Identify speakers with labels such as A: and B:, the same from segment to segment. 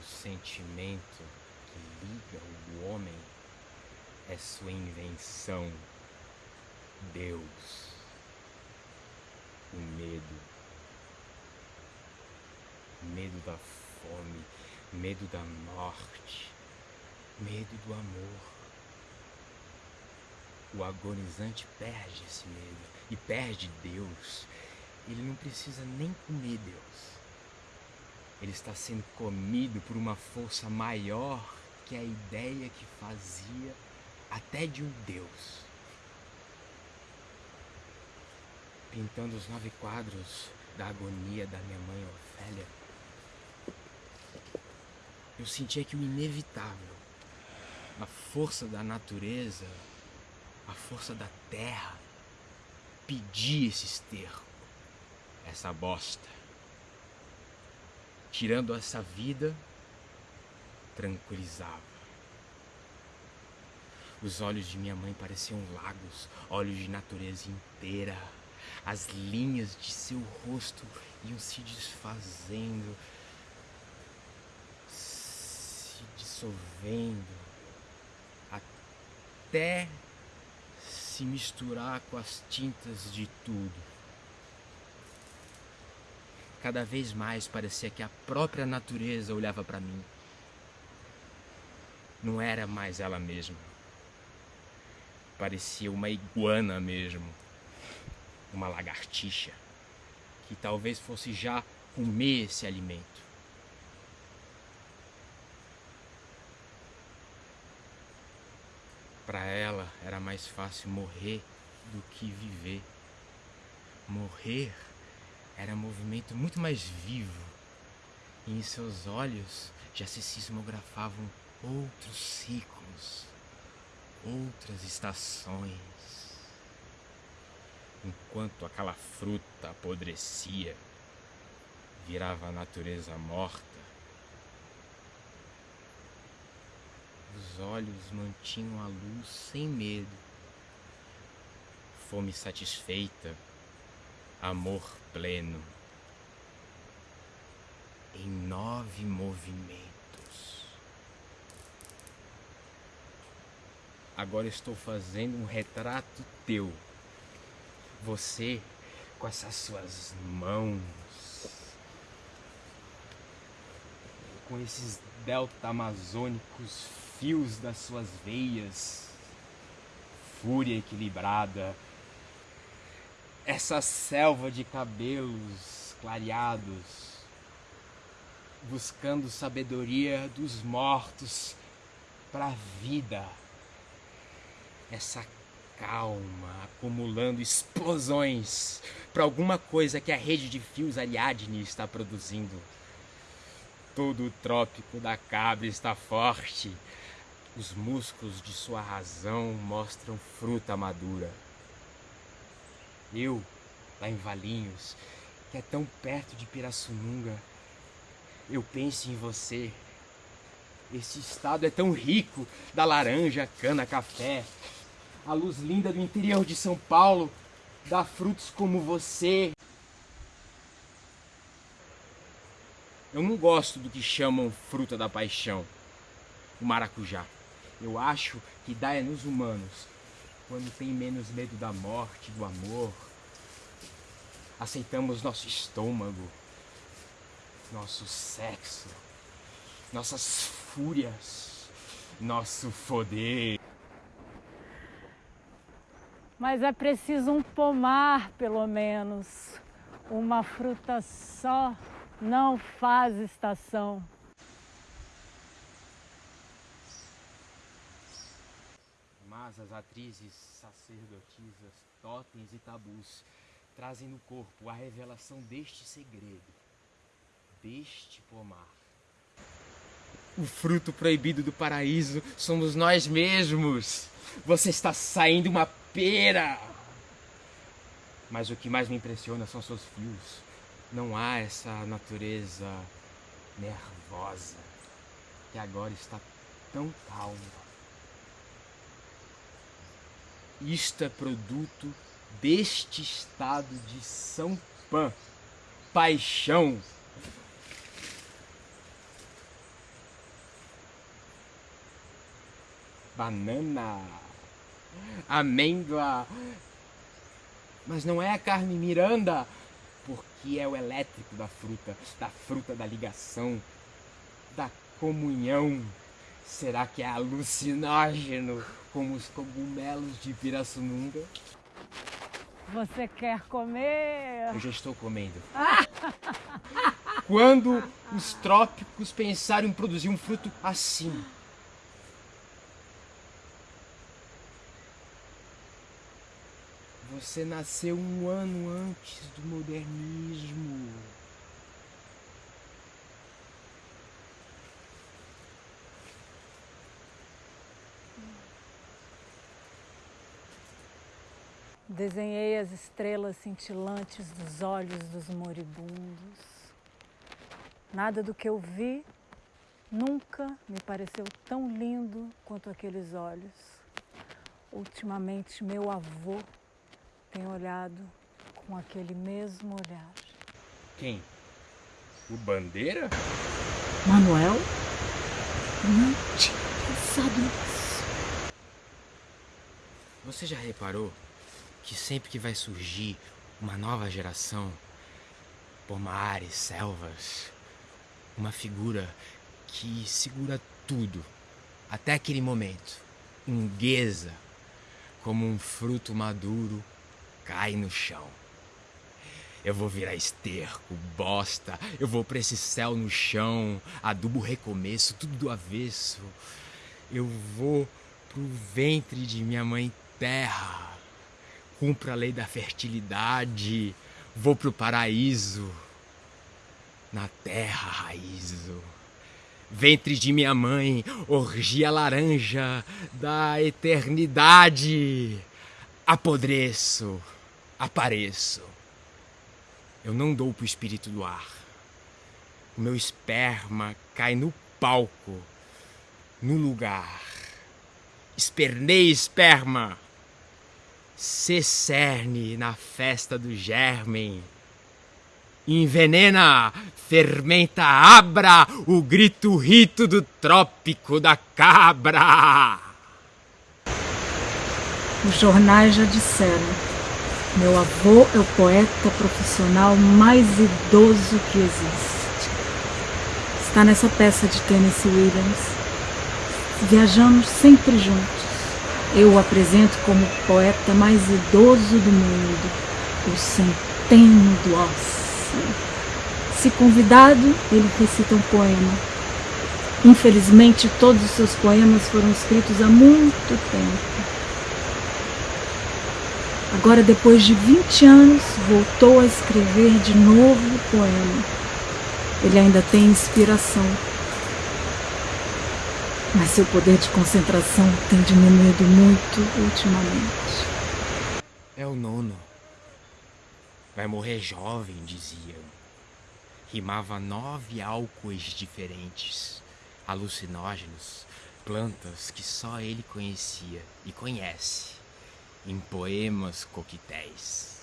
A: O sentimento que liga o homem é sua invenção, Deus. O medo. Medo da fome, medo da morte, medo do amor. O agonizante perde esse medo e perde Deus. Ele não precisa nem comer Deus. Ele está sendo comido por uma força maior que a ideia que fazia até de um Deus. Pintando os nove quadros da agonia da minha mãe Ofélia, eu sentia que o inevitável, a força da natureza, a força da terra, pedia esse esterco, essa bosta. Tirando essa vida, tranquilizava. Os olhos de minha mãe pareciam lagos, olhos de natureza inteira. As linhas de seu rosto iam se desfazendo, se dissolvendo, até se misturar com as tintas de tudo. Cada vez mais parecia que a própria natureza olhava para mim. Não era mais ela mesma parecia uma iguana mesmo, uma lagartixa, que talvez fosse já comer esse alimento. Para ela era mais fácil morrer do que viver. Morrer era um movimento muito mais vivo. E em seus olhos já se sismografavam outros ciclos outras estações. Enquanto aquela fruta apodrecia, virava a natureza morta, os olhos mantinham a luz sem medo, fome satisfeita, amor pleno, em nove movimentos. Agora estou fazendo um retrato teu. Você com essas suas mãos, com esses delta amazônicos fios das suas veias, fúria equilibrada, essa selva de cabelos clareados, buscando sabedoria dos mortos para a vida essa calma acumulando explosões para alguma coisa que a rede de fios Ariadne está produzindo. Todo o trópico da cabra está forte. Os músculos de sua razão mostram fruta madura. Eu, lá em Valinhos, que é tão perto de Pirassununga, eu penso em você. Esse estado é tão rico da laranja, cana, café, a luz linda do interior de São Paulo dá frutos como você. Eu não gosto do que chamam fruta da paixão, o maracujá. Eu acho que dá é nos humanos, quando tem menos medo da morte, do amor. Aceitamos nosso estômago, nosso sexo, nossas fúrias, nosso poder.
B: mas é preciso um pomar, pelo menos. Uma fruta só não faz estação.
A: Mas as atrizes, sacerdotisas, totens e tabus trazem no corpo a revelação deste segredo, deste pomar. O fruto proibido do paraíso somos nós mesmos. Você está saindo uma pera. Mas o que mais me impressiona são seus fios. Não há essa natureza nervosa que agora está tão calma. Isto é produto deste estado de São Pan. Paixão. Banana. Amêndoa. Mas não é a carne Miranda, porque é o elétrico da fruta, da fruta da ligação, da comunhão. Será que é alucinógeno como os cogumelos de Pirassununga?
B: Você quer comer?
A: Eu já estou comendo. Quando os trópicos pensaram em produzir um fruto assim? Você nasceu um ano antes do modernismo.
B: Desenhei as estrelas cintilantes dos olhos dos moribundos. Nada do que eu vi nunca me pareceu tão lindo quanto aqueles olhos. Ultimamente, meu avô tem olhado com aquele mesmo olhar.
A: Quem? O Bandeira?
B: Manuel? Não tinha pensado nisso.
A: Você já reparou que sempre que vai surgir uma nova geração, pomares, selvas, uma figura que segura tudo até aquele momento, inguesa, como um fruto maduro, cai no chão. Eu vou virar esterco, bosta. Eu vou pra esse céu no chão, adubo recomeço, tudo do avesso. Eu vou pro ventre de minha mãe terra. Cumpro a lei da fertilidade. Vou pro paraíso. Na terra raizo. Ventre de minha mãe, orgia laranja da eternidade. Apodreço, apareço. Eu não dou pro espírito do ar. O meu esperma cai no palco, no lugar. Espernei esperma. Se cerne na festa do germen. Envenena, fermenta, abra o grito rito do trópico da cabra.
B: Os jornais já disseram meu avô é o poeta profissional mais idoso que existe. Está nessa peça de Tennessee Williams. Viajamos sempre juntos. Eu o apresento como o poeta mais idoso do mundo, o centeno do ócio. Se convidado, ele recita um poema. Infelizmente, todos os seus poemas foram escritos há muito tempo. Agora, depois de 20 anos, voltou a escrever de novo o poema. Ele ainda tem inspiração, mas seu poder de concentração tem diminuído muito ultimamente.
A: É o nono. Vai morrer jovem, diziam. Rimava nove álcoois diferentes, alucinógenos, plantas que só ele conhecia e conhece em poemas coquetéis.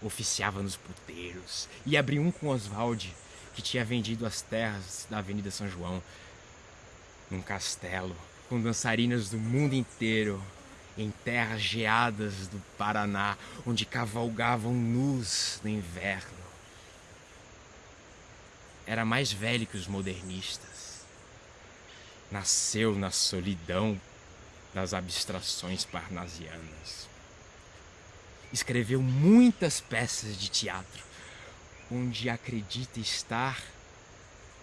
A: Oficiava nos puteiros e abri um com Oswald, que tinha vendido as terras da Avenida São João, num castelo com dançarinas do mundo inteiro, em terras geadas do Paraná, onde cavalgavam nus no inverno. Era mais velho que os modernistas. Nasceu na solidão das abstrações parnasianas. Escreveu muitas peças de teatro, onde acredita estar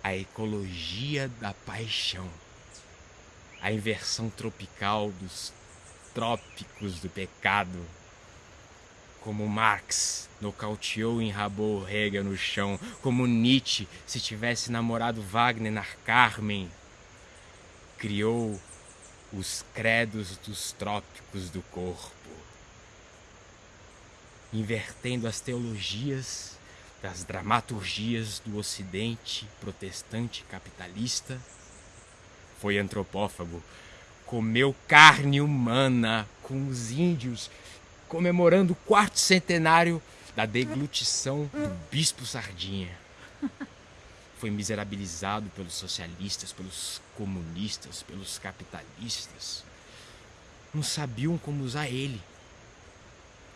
A: a ecologia da paixão, a inversão tropical dos trópicos do pecado, como Marx nocauteou e enrabou Hegel no chão, como Nietzsche, se tivesse namorado Wagner na Carmen, criou os credos dos trópicos do corpo, invertendo as teologias das dramaturgias do ocidente protestante capitalista, foi antropófago, comeu carne humana com os índios, comemorando o quarto centenário da deglutição do bispo Sardinha foi miserabilizado pelos socialistas, pelos comunistas, pelos capitalistas. não sabiam como usar ele.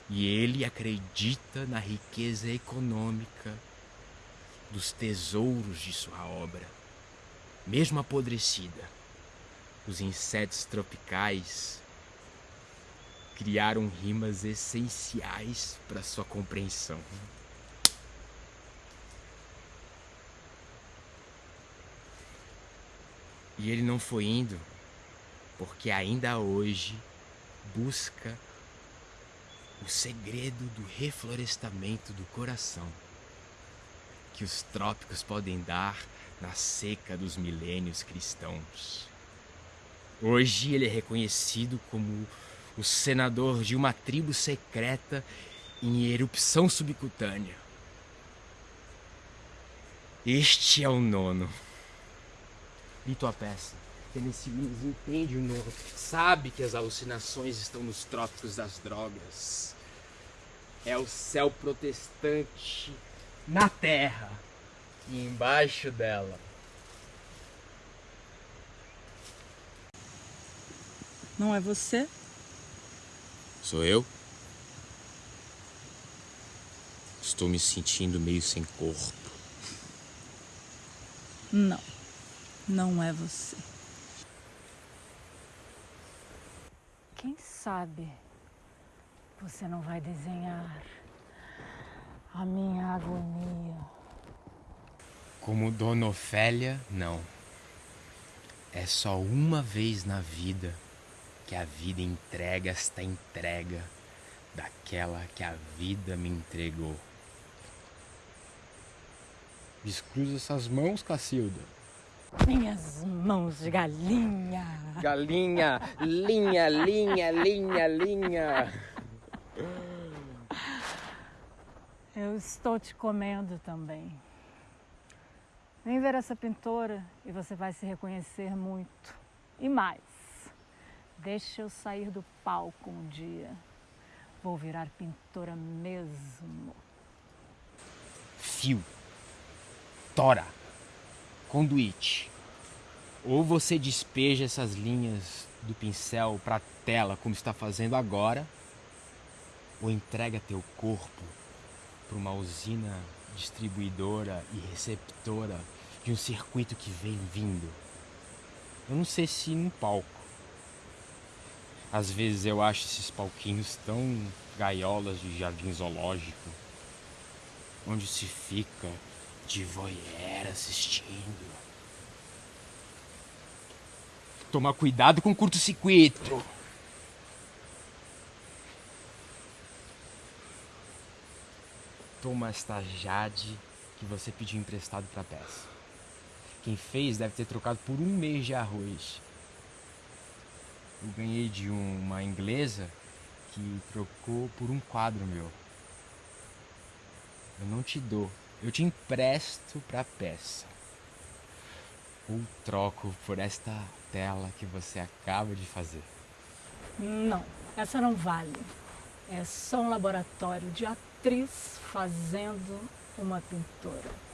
A: E ele acredita na riqueza econômica dos tesouros de sua obra, mesmo apodrecida. Os insetos tropicais criaram rimas essenciais para sua compreensão. E ele não foi indo porque ainda hoje busca o segredo do reflorestamento do coração que os trópicos podem dar na seca dos milênios cristãos. Hoje ele é reconhecido como o senador de uma tribo secreta em erupção subcutânea. Este é o nono. Li tua peça. Tennessee Williams entende o nono. Sabe que as alucinações estão nos trópicos das drogas. É o céu protestante na terra e embaixo dela.
B: Não é você?
A: Sou eu? Estou me sentindo meio sem corpo.
B: Não, não é você. Quem sabe você não vai desenhar a minha agonia.
A: Como Dona Ofélia, não. É só uma vez na vida que a vida entrega esta entrega daquela que a vida me entregou. Descruza essas mãos, Cacilda.
B: Minhas mãos de galinha.
A: Galinha, linha, linha, linha, linha.
B: Eu estou te comendo também. Vem ver essa pintora e você vai se reconhecer muito. E mais, deixa eu sair do palco um dia. Vou virar pintora mesmo.
A: Fio, tora, conduíte. Ou você despeja essas linhas do pincel para a tela, como está fazendo agora, ou entrega teu corpo para uma usina distribuidora e receptora de um circuito que vem vindo. Eu não sei se num palco. Às vezes eu acho esses palquinhos tão gaiolas de jardim zoológico, onde se fica de voyeur assistindo. Tomar cuidado com curto-circuito. Toma esta Jade que você pediu emprestado para peça. Quem fez deve ter trocado por um mês de arroz. Eu ganhei de uma inglesa que trocou por um quadro meu. Eu não te dou, eu te empresto para peça. Ou troco por esta tela que você acaba de fazer.
B: Não, essa não vale. É só um laboratório de atriz fazendo uma pintora.